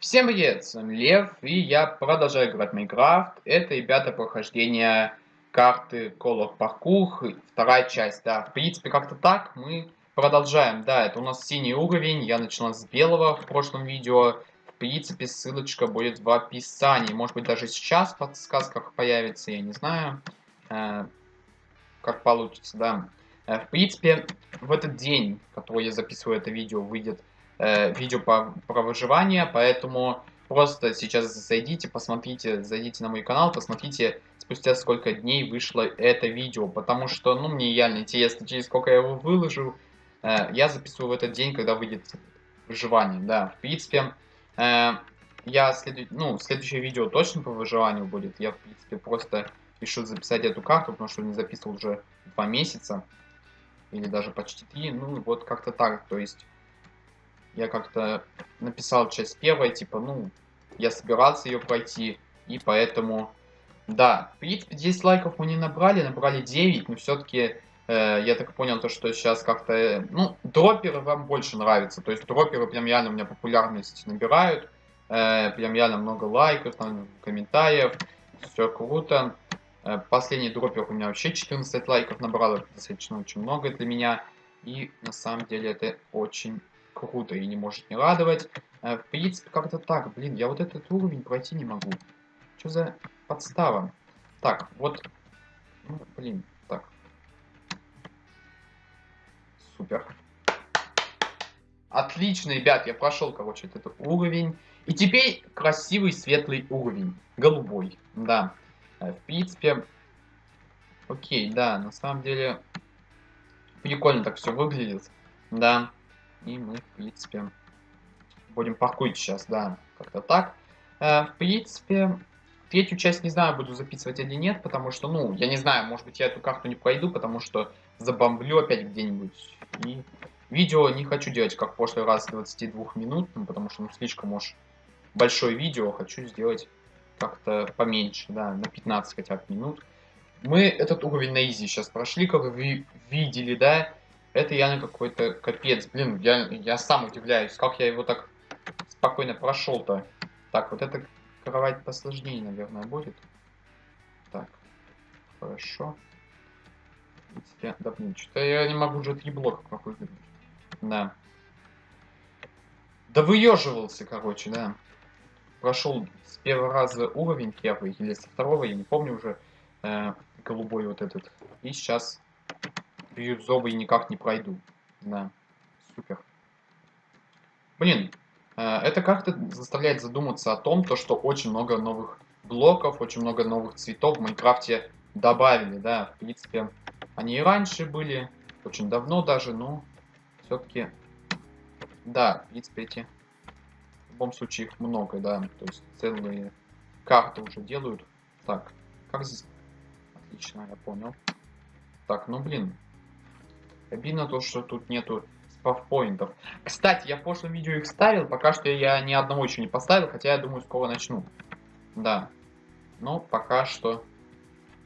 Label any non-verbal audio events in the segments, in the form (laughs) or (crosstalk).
Всем привет, с вами Лев, и я продолжаю играть в Майнкрафт. Это, ребята, прохождение карты Call of Parkour, вторая часть, да. В принципе, как-то так мы продолжаем. Да, это у нас синий уровень, я начинал с белого в прошлом видео. В принципе, ссылочка будет в описании. Может быть, даже сейчас в подсказках появится, я не знаю, э, как получится, да. Э, в принципе, в этот день, который я записываю это видео, выйдет э, видео по, про выживание, поэтому просто сейчас зайдите, посмотрите, зайдите на мой канал, посмотрите, спустя сколько дней вышло это видео, потому что, ну, мне реально интересно, через сколько я его выложу. Э, я записываю в этот день, когда выйдет выживание, да, в принципе, э, я следу... ну, следующее видео точно по выживанию будет, я, в принципе, просто решил записать эту карту, потому что не записывал уже два месяца, или даже почти три, ну, вот как-то так, то есть я как-то написал часть первая, типа, ну, я собирался ее пройти, и поэтому, да, в принципе, 10 лайков мы не набрали, набрали 9, но все-таки, э, я так понял, то, что сейчас как-то, э, ну, дроперы вам больше нравятся, то есть дроперы прям реально у меня популярность набирают, э, прям реально много лайков, там, комментариев, все круто. Э, последний дропер у меня вообще 14 лайков набрал, это достаточно очень много для меня, и на самом деле это очень круто и не может не радовать. Э, в принципе, как-то так. Блин, я вот этот уровень пройти не могу. Что за подстава? Так, вот... Ну, блин, так. Супер. Отлично, ребят, я прошел, короче, этот уровень. И теперь красивый светлый уровень. Голубой, да. Э, в принципе, окей, да, на самом деле, прикольно так все выглядит. Да. И мы, в принципе, будем паркурить сейчас, да, как-то так. Э, в принципе, третью часть не знаю, буду записывать или нет, потому что, ну, я не знаю, может быть, я эту карту не пройду, потому что забомблю опять где-нибудь. И видео не хочу делать, как в прошлый раз, 22 минут, потому что, ну, слишком уж большое видео, хочу сделать как-то поменьше, да, на 15 хотя бы минут. Мы этот уровень на изи сейчас прошли, как вы видели, да, это явно какой-то капец. Блин, я, я сам удивляюсь, как я его так спокойно прошел-то. Так, вот эта кровать посложнее, наверное, будет. Так, хорошо. Я, да блин, что-то я не могу уже три блока прохудить. Да. Да выеживался, короче, да. Прошел с первого раза уровень первый, или со второго, я не помню уже, э, голубой вот этот. И сейчас бирюзовый никак не пройду. Да, супер. Блин, э, это как-то заставляет задуматься о том, то, что очень много новых блоков, очень много новых цветов в Майнкрафте добавили, да, в принципе, они и раньше были, очень давно даже, но все-таки, да, в принципе, эти, в любом случае их много, да, то есть целые карты уже делают. Так, как здесь? Отлично, я понял. Так, ну блин, Обидно то, что тут нету спавпоинтов. Кстати, я в прошлом видео их ставил, пока что я ни одного еще не поставил, хотя я думаю, скоро начну. Да. Но пока что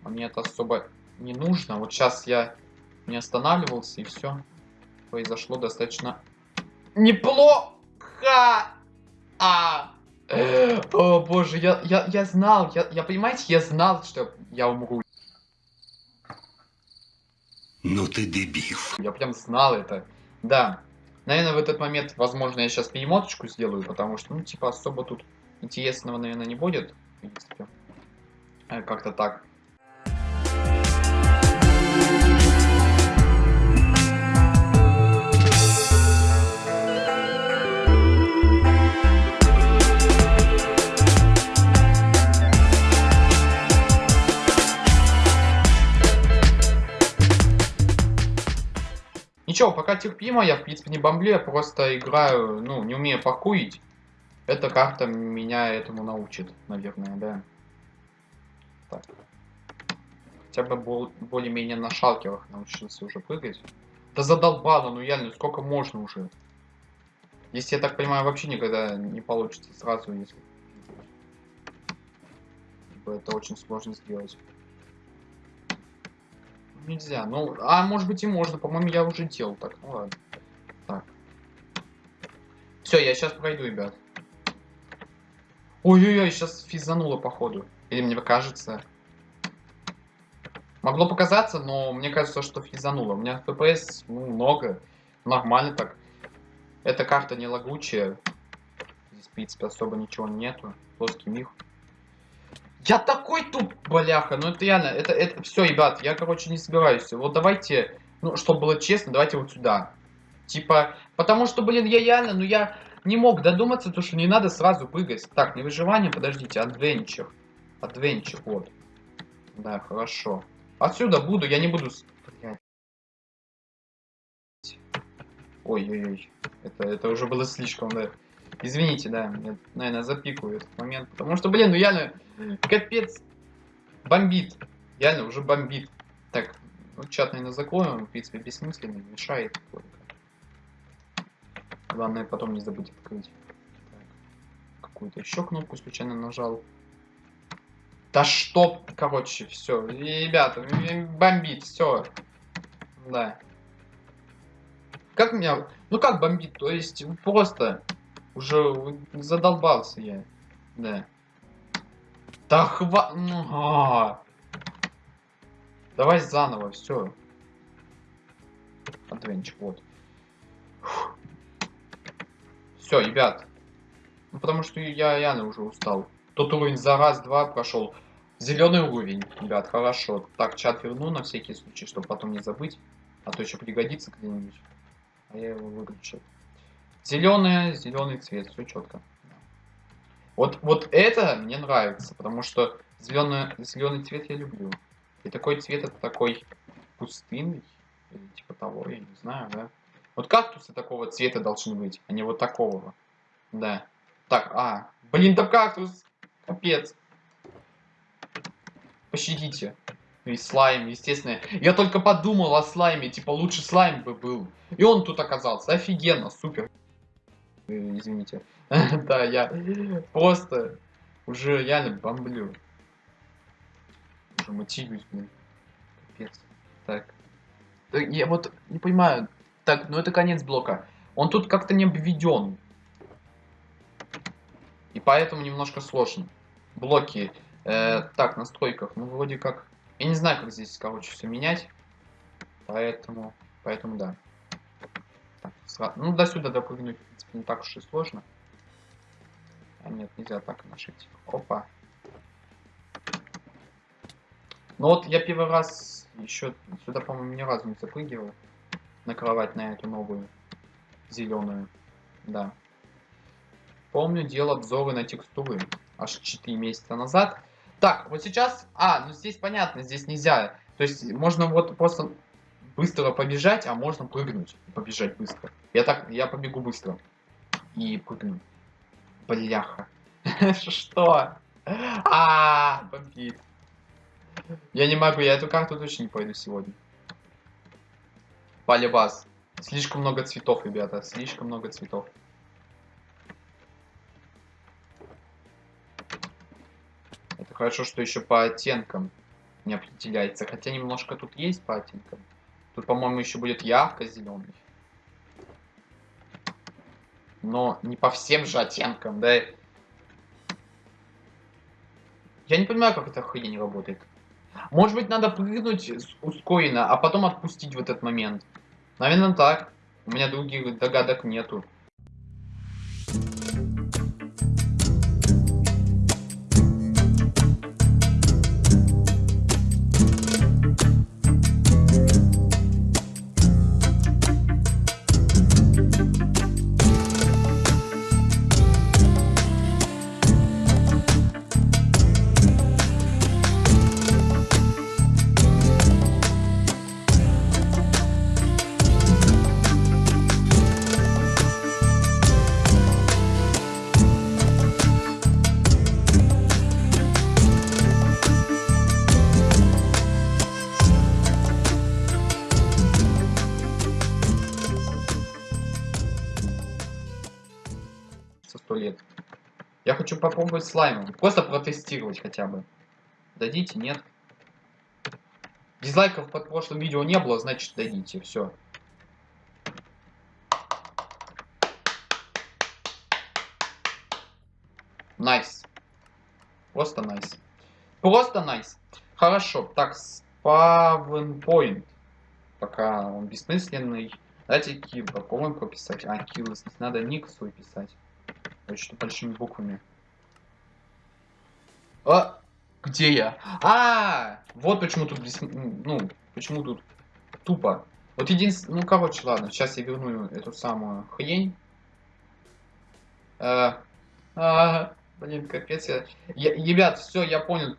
мне это особо не нужно. Вот сейчас я не останавливался, и все произошло достаточно неплохо. А! (gasps) О боже, я, я, я знал, я, я понимаете, я знал, что я умру. Ну ты дебил. Я прям знал это. Да. Наверное, в этот момент, возможно, я сейчас перемоточку сделаю, потому что, ну, типа, особо тут интересного, наверное, не будет. В принципе. Э, как-то так. Ничего, пока терпимо, я в принципе не бомблю, я просто играю, ну, не умею паркурить. Эта карта меня этому научит, наверное, да. Так. Хотя бы более-менее на шалкерах научился уже прыгать. Да задолбало, ну реально, сколько можно уже. Если я так понимаю, вообще никогда не получится сразу, если... Это очень сложно сделать. Нельзя. Ну, а может быть и можно. По-моему, я уже делал так. Ну ладно. Так. Все, я сейчас пройду, ребят. Ой-ой-ой, сейчас физануло, походу. Или мне кажется. Могло показаться, но мне кажется, что физануло. У меня FPS ну, много. Нормально так. Эта карта не лагучая. Здесь, в принципе, особо ничего нету. Плоский мир. Я такой туп, бляха. Ну это реально, это, это все, ребят, я, короче, не собираюсь. Вот давайте, ну, чтобы было честно, давайте вот сюда. Типа, потому что, блин, я реально, ну я не мог додуматься, то что не надо сразу прыгать. Так, не выживание, подождите, адвенчер. Адвенчер, вот. Да, хорошо. Отсюда буду, я не буду... Ой-ой-ой. Это, это уже было слишком, да. Извините, да, я, наверное, запикаю этот момент. Потому что, блин, ну реально, капец, бомбит. Реально, уже бомбит. Так, ну, чат, наверное, закроем. В принципе, бессмысленный, мешает. Главное, потом не забыть открыть. Какую-то еще кнопку случайно нажал. Да что, короче, все. Ребята, бомбит, все. Да. Как меня... Ну как бомбит? То есть просто уже задолбался я. Да. Да хва... Ну, а -а -а. Давай заново, все. Адвенчик, вот. Все, ребят. Ну, потому что я реально уже устал. Тот уровень за раз-два прошел. Зеленый уровень, ребят, хорошо. Так, чат верну на всякий случай, чтобы потом не забыть. А то еще пригодится где-нибудь. А я его выключил. Зеленый, зеленый цвет, все четко. Вот, вот это мне нравится, потому что зеленый, зеленый цвет я люблю. И такой цвет это такой пустынный, или типа того, я не знаю, да. Вот кактусы такого цвета должны быть, а не вот такого. Да. Так, а, блин, там кактус, капец. Пощадите. И слайм, естественно. Я только подумал о слайме, типа лучше слайм бы был. И он тут оказался. Офигенно, супер. Э, извините. (laughs) да, я просто уже реально бомблю. Уже мотивируюсь, блин. Капец. Так. Я вот не понимаю. Так, ну это конец блока. Он тут как-то не обведен. И поэтому немножко сложно. Блоки. Э, так, настройках. Ну, вроде как... Я не знаю, как здесь, короче, все менять. Поэтому... Поэтому да. Так. Ну, до сюда допрыгнуть, в принципе, не так уж и сложно. А нет, нельзя так нажать. Опа. Ну вот я первый раз еще сюда, по-моему, ни разу не запрыгивал. На кровать на эту новую. Зеленую. Да. Помню, делал обзоры на текстуры. Аж 4 месяца назад. Так, вот сейчас... А, ну здесь понятно, здесь нельзя. То есть можно вот просто быстро побежать, а можно прыгнуть и побежать быстро. Я так, я побегу быстро. И прыгну. Бляха. (laughs) Что? А, бомбит. Я не могу, я эту карту точно не пойду сегодня. Полибас. Слишком много цветов, ребята, слишком много цветов. Это хорошо, что еще по оттенкам не определяется. Хотя немножко тут есть по оттенкам. Тут, по-моему, еще будет ярко-зеленый. Но не по всем же оттенкам, да? Я не понимаю, как эта хрень работает. Может быть, надо прыгнуть ускоренно, а потом отпустить в этот момент. Наверное, так. У меня других догадок нету. Хочу попробовать слаймом. Просто протестировать хотя бы. Дадите, нет? Дизлайков под прошлым видео не было, значит дадите. Все. Nice. Nice. Просто nice. Просто nice. Хорошо. Так, spawn point. Пока он бессмысленный. Давайте kill попробуем прописать. А, здесь надо ник свой писать. Очень большими буквами. А! Где я? А, вот почему тут ну, почему тут тупо. Вот единственное, ну короче, ладно, сейчас я верну эту самую хрень. А, а, блин, капец, я... Ребят, все, я понял,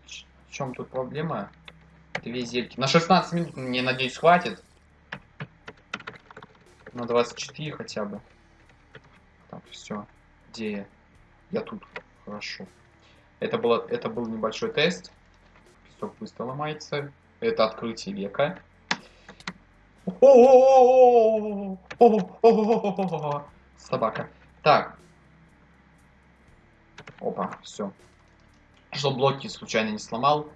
в чем тут проблема. Две зельки. На 16 минут, мне надеюсь, хватит. На 24 хотя бы. Так, все. Где я? Тут. Хорошо. Это, было, это был небольшой тест. Песок быстро ломается. Это открытие века. Собака. Так. Опа, все. Что блоки случайно не сломал.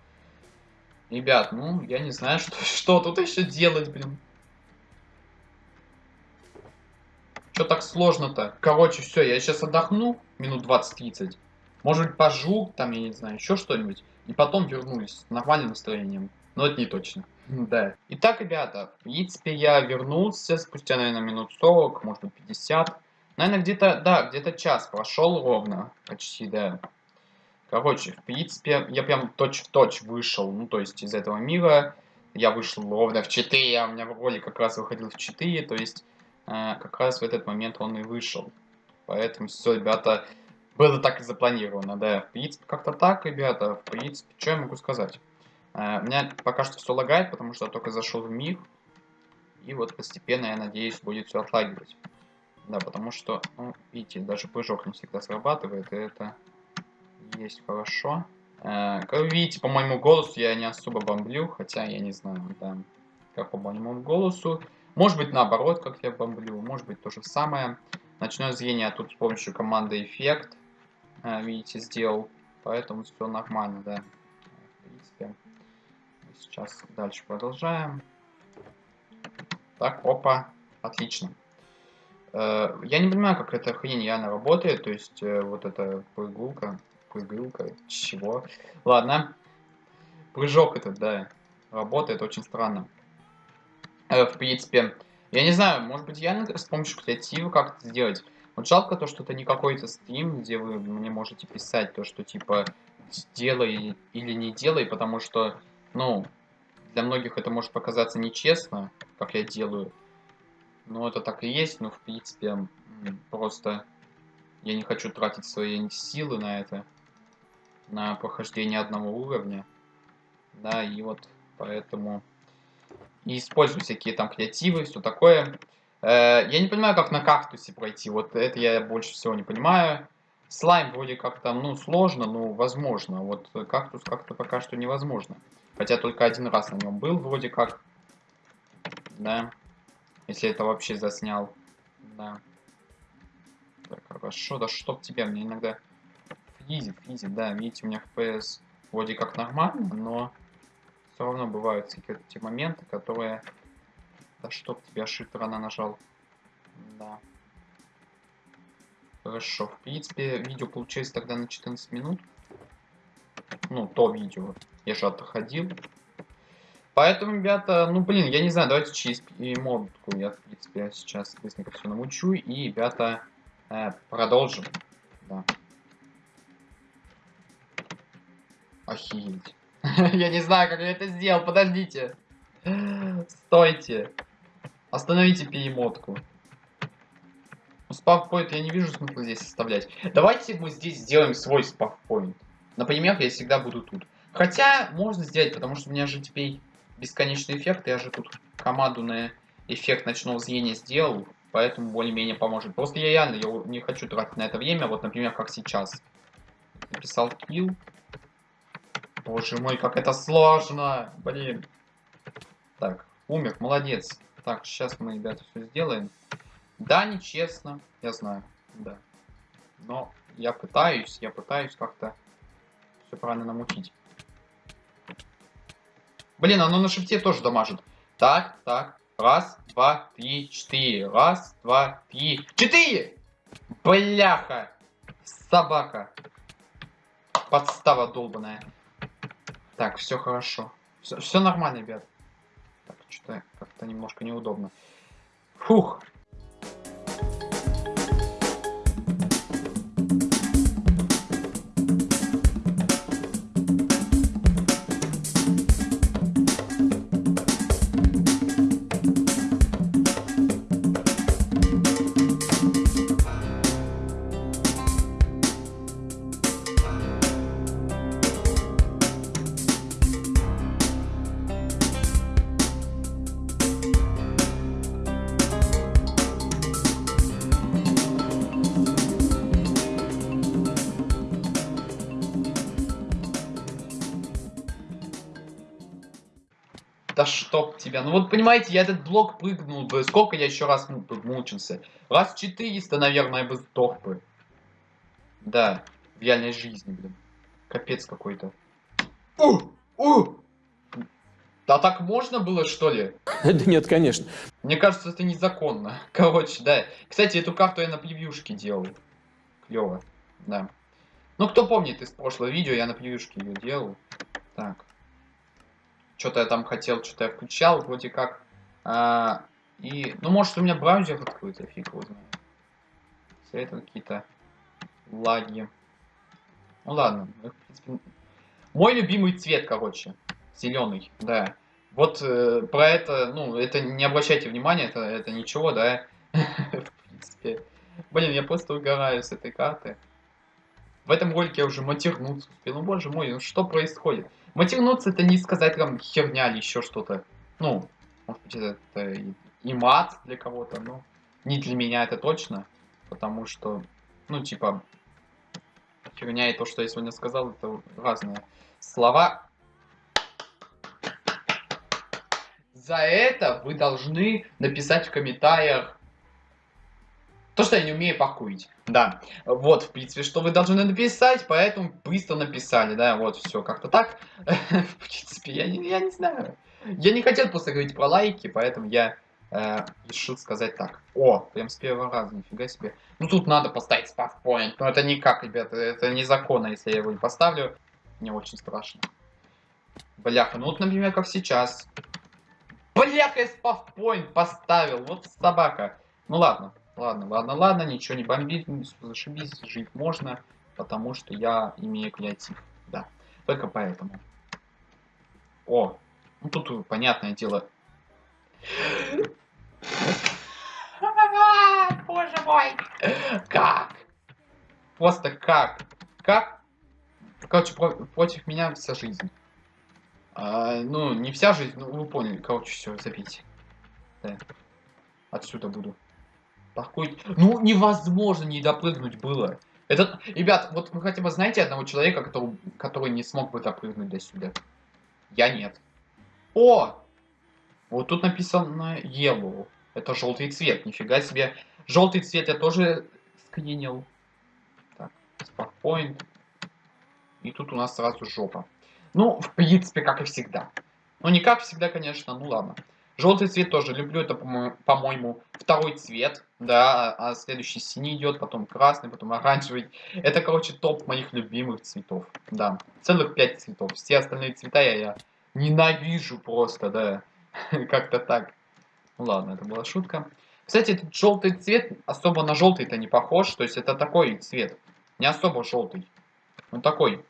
Ребят, ну, я не знаю, что, что тут еще делать, блин. Что так сложно-то? Короче, все, я сейчас отдохну минут 20-30. Может быть, пожу, там, я не знаю, еще что-нибудь. И потом вернусь с нормальным настроением. Но это не точно. Да. Итак, ребята, в принципе, я вернулся спустя, наверное, минут 40, может быть, 50. Наверное, где-то, да, где-то час прошел ровно. Почти, да. Короче, в принципе, я прям точь-в-точь -точь вышел, ну, то есть из этого мира. Я вышел ровно в 4, а у меня ролик как раз выходил в 4, то есть как раз в этот момент он и вышел. Поэтому все, ребята, было так и запланировано, да. В принципе, как-то так, ребята. В принципе, что я могу сказать? Uh, у меня пока что все лагает, потому что я только зашел в мир. И вот постепенно, я надеюсь, будет все отлагивать. Да, потому что, ну, видите, даже прыжок не всегда срабатывает, и это есть хорошо. Uh, как вы видите, по моему голосу я не особо бомблю, хотя я не знаю, да, как по моему голосу. Может быть, наоборот, как я бомблю, может быть, то же самое. Ночное зрение тут с помощью команды эффект а, видите, сделал. Поэтому все нормально, да. В принципе, сейчас дальше продолжаем. Так, опа, отлично. Э, я не понимаю, как эта хрень реально работает, то есть э, вот эта прыгулка, прыгулка, чего. Ладно, прыжок этот, да, работает очень странно. Э, в принципе, я не знаю, может быть, я с помощью креатива как-то сделать. Вот жалко то, что это не какой-то стрим, где вы мне можете писать то, что типа делай или не делай, потому что, ну, для многих это может показаться нечестно, как я делаю. Но это так и есть, но в принципе просто я не хочу тратить свои силы на это, на прохождение одного уровня. Да, и вот поэтому и использую всякие там креативы, все такое. Э, я не понимаю, как на кактусе пройти. Вот это я больше всего не понимаю. Слайм вроде как там, ну, сложно, но возможно. Вот кактус как-то пока что невозможно. Хотя только один раз на нем был вроде как. Да. Если это вообще заснял. Да. Так, хорошо. Да чтоб тебя, мне иногда физит, физит, да. Видите, у меня FPS вроде как нормально, но все равно бывают те моменты, которые да чтоб тебя shift рано нажал. Да. Хорошо. В принципе, видео получилось тогда на 14 минут. Ну, то видео. Я же отходил. Поэтому, ребята, ну, блин, я не знаю, давайте через модку я, в принципе, сейчас быстренько все научу. И, ребята, э, продолжим. Да. Охереть. (laughs) я не знаю, как я это сделал, подождите. Стойте. Остановите перемотку. Спавпоинт я не вижу смысла здесь оставлять. Давайте мы здесь сделаем свой спавпоинт. Например, я всегда буду тут. Хотя, можно сделать, потому что у меня же теперь бесконечный эффект. Я же тут команду на эффект ночного зрения сделал. Поэтому более-менее поможет. Просто я реально я не хочу тратить на это время. Вот, например, как сейчас. Написал kill. Боже мой, как это сложно. Блин. Так, умер, молодец. Так, сейчас мы, ребята, все сделаем. Да, нечестно, я знаю, да. Но я пытаюсь, я пытаюсь как-то все правильно намутить. Блин, оно на шифте тоже дамажит. Так, так. Раз, два, три, четыре. Раз, два, три, четыре! Бляха! Собака. Подстава долбаная. Так, все хорошо. Все, все нормально, ребят. Так, что-то как-то немножко неудобно. Фух. Тебя. Ну вот понимаете, я этот блок прыгнул бы. Сколько я еще раз мучился? Раз 400, наверное, бы сдох бы. Да, в реальной жизни, блин. Капец какой-то. У! У! Да так можно было, что ли? (laughs) Да нет, конечно. Мне кажется, это незаконно. (laughs) Короче, да. Кстати, эту карту я на превьюшке делал. Клево, да. Ну, кто помнит из прошлого видео, я на превьюшке ее делал. Так. Что-то я там хотел, что-то я включал, вроде как. А, и, ну, может, у меня браузер открыт, я фиг его знаю. Все это какие-то лаги. Ну, ладно. Мой любимый цвет, короче. Зеленый, да. Вот э, про это, ну, это не обращайте внимания, это, это ничего, да. (laughs) В принципе. Блин, я просто угораю с этой карты. В этом ролике я уже матернуться успел. Ну, боже мой, ну что происходит? Матернуться это не сказать там херня или еще что-то. Ну, может быть это и, и мат для кого-то, но не для меня это точно. Потому что, ну, типа, херня и то, что я сегодня сказал, это разные слова. За это вы должны написать в комментариях то, что я не умею пакуить. Да, вот, в принципе, что вы должны написать, поэтому быстро написали, да, вот, все, как-то так. (laughs) в принципе, я не, я не знаю. Я не хотел просто говорить про лайки, поэтому я э, решил сказать так. О, прям с первого раза, нифига себе. Ну, тут надо поставить спавпоинт, но это никак, ребята, это незаконно, если я его не поставлю. Мне очень страшно. Бляха, ну вот, например, как сейчас. Бляха, я спавпоинт поставил, вот собака. Ну ладно. Ладно, ладно, ладно, ничего не бомбит, зашибись, жить можно, потому что я имею креатив, да. Только поэтому. О, ну тут понятное дело. Боже мой! Как? Просто как? Как? Короче, про против меня вся жизнь. А, ну, не вся жизнь, ну вы поняли. Короче, все, забейте. Да. Отсюда буду. Такой... Ну, невозможно не допрыгнуть было. Это, ребят, вот вы хотя бы знаете одного человека, который, который не смог бы допрыгнуть до сюда? Я нет. О! Вот тут написано yellow. Это желтый цвет, нифига себе. Желтый цвет я тоже скринил. Так, спокойно. И тут у нас сразу жопа. Ну, в принципе, как и всегда. Ну, не как всегда, конечно, ну ладно. Желтый цвет тоже люблю, это, по-моему, второй цвет, да, а следующий синий идет, потом красный, потом оранжевый. Это, короче, топ моих любимых цветов, да, целых пять цветов. Все остальные цвета я, я ненавижу просто, да, (laughs) как-то так. Ну ладно, это была шутка. Кстати, этот желтый цвет особо на желтый-то не похож, то есть это такой цвет, не особо желтый. Он такой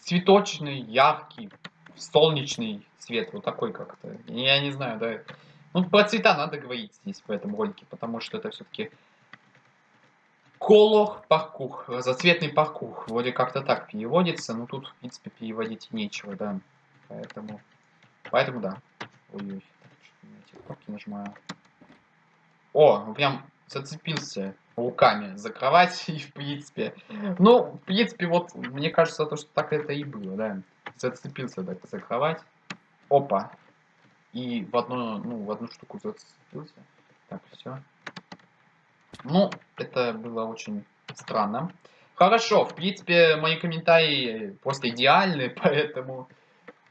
цветочный, яркий, солнечный цвет, вот такой как-то. Я не знаю, да. Ну, про цвета надо говорить здесь в этом ролике, потому что это все-таки колор паркух, разоцветный паркух. Вроде как-то так переводится, но тут, в принципе, переводить нечего, да. Поэтому, поэтому да. Ой-ой, кнопки нажимаю. О, прям зацепился руками за кровать (laughs) и в принципе. Ну, в принципе, вот мне кажется, то, что так это и было, да. Зацепился так за кровать. Опа. И в одну, ну, в одну штуку зацепился. Так, все. Ну, это было очень странно. Хорошо, в принципе, мои комментарии просто идеальны, (laughs) поэтому,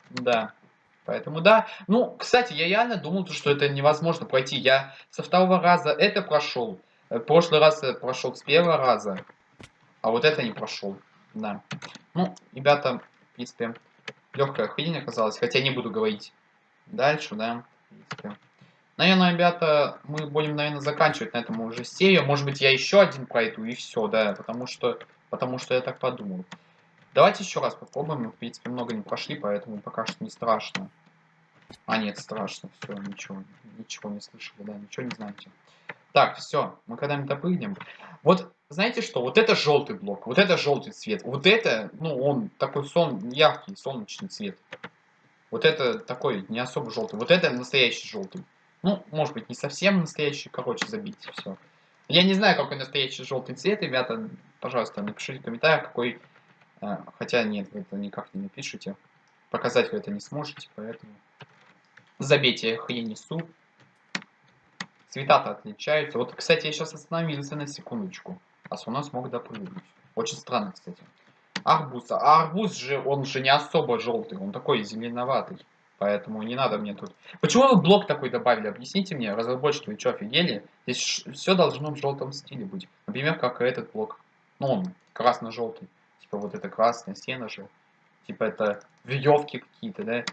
да. Поэтому, да. Ну, кстати, я реально думал, что это невозможно пройти. Я со второго раза это прошел. Э, прошлый раз прошел с первого раза. А вот это не прошел. Да. Ну, ребята, в принципе, легкая хрень оказалась. Хотя не буду говорить дальше, да. Наверное, ребята, мы будем, наверное, заканчивать на этом уже серию. Может быть, я еще один пройду и все, да. Потому что, потому что я так подумал. Давайте еще раз попробуем. Мы, в принципе, много не прошли, поэтому пока что не страшно. А, нет, страшно. Все, ничего. Ничего не слышали, да, ничего не знаете. Так, все, мы когда-нибудь допрыгнем. Вот, знаете что, вот это желтый блок, вот это желтый цвет. Вот это, ну, он такой сон, яркий, солнечный цвет. Вот это такой не особо желтый. Вот это настоящий желтый. Ну, может быть, не совсем настоящий, короче, забить все. Я не знаю, какой настоящий желтый цвет, ребята. Пожалуйста, напишите в комментариях, какой... А, хотя нет, вы это никак не напишите. Показать вы это не сможете, поэтому... Забейте, я несу. Цвета-то отличаются. Вот, кстати, я сейчас остановился на секундочку. А у нас смог допрыгнуть. Очень странно, кстати. Арбуз. А арбуз же, он же не особо желтый. Он такой зеленоватый. Поэтому не надо мне тут... Почему вы блок такой добавили? Объясните мне, разработчики, вы что, офигели? Здесь все должно в желтом стиле быть. Например, как этот блок. Ну, он красно-желтый. Типа вот это красная стена же. Типа это веревки какие-то, да?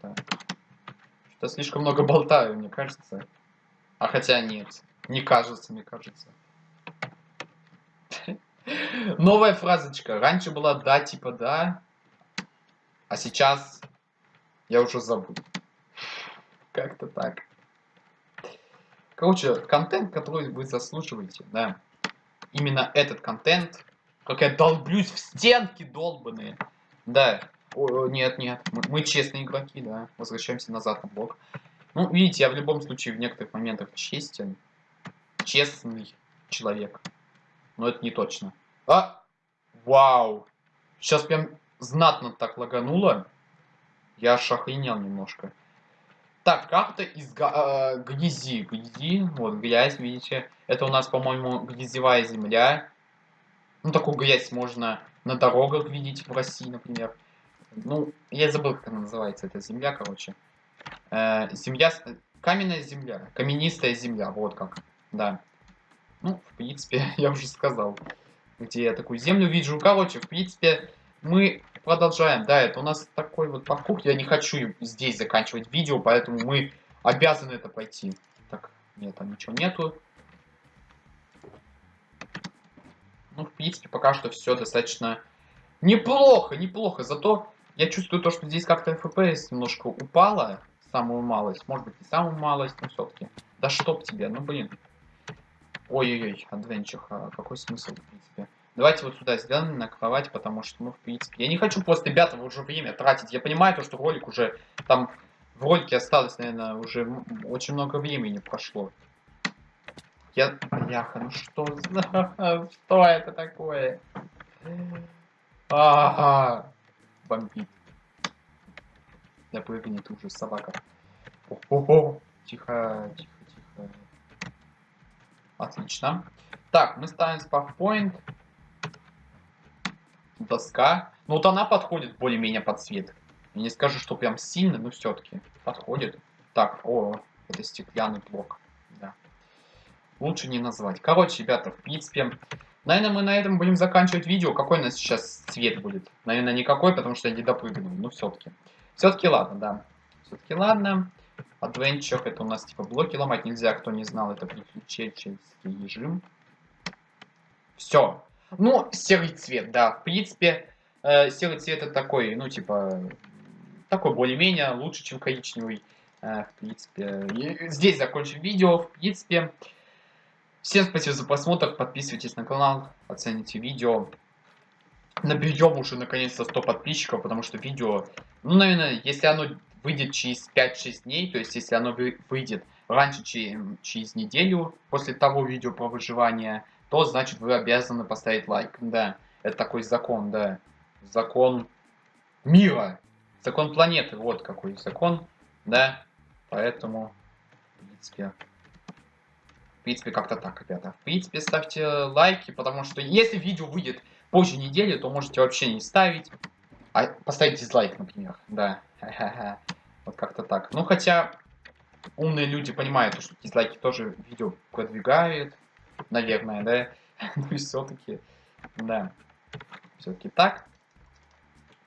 Так. Что слишком много болтаю, мне кажется. А хотя нет. Не кажется, мне кажется. (laughs) Новая фразочка. Раньше была да, типа да. А сейчас я уже забыл. Как-то так. Короче, контент, который вы заслуживаете, да. Именно этот контент. Как я долблюсь в стенки долбанные. Да. Нет, нет. Мы, мы честные игроки, да. Возвращаемся назад на блок. Ну, видите, я в любом случае в некоторых моментах честен. Честный человек. Но это не точно. А! Вау! Сейчас прям знатно так лагануло. Я аж охренел немножко. Так, карта из э, грязи. Грязи, вот грязь, видите. Это у нас, по-моему, грязевая земля. Ну, такую грязь можно на дорогах видеть в России, например. Ну, я забыл, как она называется, эта земля, короче. Э, земля, каменная земля, каменистая земля, вот как, да. Ну, в принципе, (laughs) я уже сказал, где я такую землю вижу. Короче, в принципе, мы продолжаем. Да, это у нас такой вот паркур. Я не хочу здесь заканчивать видео, поэтому мы обязаны это пойти. Так, нет, там ничего нету. Ну, в принципе, пока что все достаточно неплохо, неплохо. Зато я чувствую то, что здесь как-то FPS немножко упала. Самую малость. Может быть, не самую малость, но все-таки. Да чтоб тебе, ну блин. Ой-ой-ой, адвенчур. А какой смысл, в принципе? Давайте вот сюда сделаем на кровать, потому что, ну, в принципе, я не хочу просто, ребята, уже время тратить. Я понимаю, то, что ролик уже, там, в ролике осталось, наверное, уже очень много времени прошло. Я, яха, ну что, (laughs) что это такое? Ага, бомбит. Я прыгнет уже собака. О-хо-хо, тихо, тихо, тихо. Отлично. Так, мы ставим спавпоинт доска. Ну вот она подходит более-менее под цвет. Я не скажу, что прям сильно, но все-таки подходит. Так, о, это стеклянный блок. Да. Лучше не назвать. Короче, ребята, в принципе, наверное, мы на этом будем заканчивать видео. Какой у нас сейчас цвет будет? Наверное, никакой, потому что я не допрыгнул. Ну, все-таки. Все-таки ладно, да. Все-таки ладно. Adventure, это у нас типа блоки ломать нельзя. Кто не знал, это приключенческий режим. Все. Ну, серый цвет, да. В принципе, э, серый цвет это такой, ну, типа, такой более-менее лучше, чем коричневый. Э, в принципе, и здесь закончим видео. В принципе, всем спасибо за просмотр. Подписывайтесь на канал, оцените видео. Наберем уже наконец-то 100 подписчиков, потому что видео, ну, наверное, если оно выйдет через 5-6 дней, то есть если оно выйдет раньше, чем через неделю после того видео про выживание, то значит вы обязаны поставить лайк. Да, это такой закон, да. Закон мира. Закон планеты, вот какой закон, да. Поэтому, в принципе, принципе, как-то так, ребята. В принципе, ставьте лайки, потому что если видео выйдет позже недели, то можете вообще не ставить. А поставить дизлайк, например, да. Вот как-то так. Ну, хотя умные люди понимают, что дизлайки тоже видео продвигают наверное, да? (laughs) Ну и все-таки. Да. Все-таки так.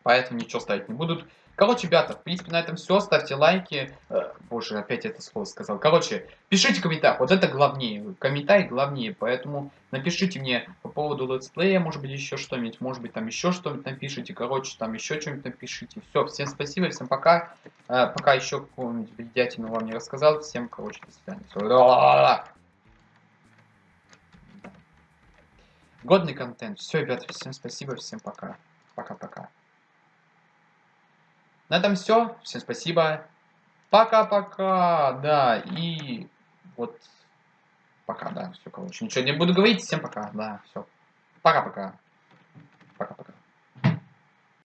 Поэтому ничего ставить не будут. Короче, ребята, в принципе, на этом все. Ставьте лайки. Э, боже, опять это слово сказал. Короче, пишите комментарий. Вот это главнее. Комментарий главнее. Поэтому напишите мне по поводу летсплея, может быть, еще что-нибудь. Может быть, там еще что-нибудь напишите. Короче, там еще что-нибудь напишите. Все, всем спасибо, всем пока. Э, пока еще какую-нибудь бредятину вам не рассказал. Всем, короче, до свидания. Годный контент. Все, ребята, всем спасибо, всем пока. Пока-пока. На этом все. Всем спасибо. Пока-пока. Да, и вот пока, да. Все, короче. Ничего не буду говорить. Всем пока. Да, все. Пока-пока. Пока-пока.